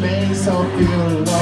face filho.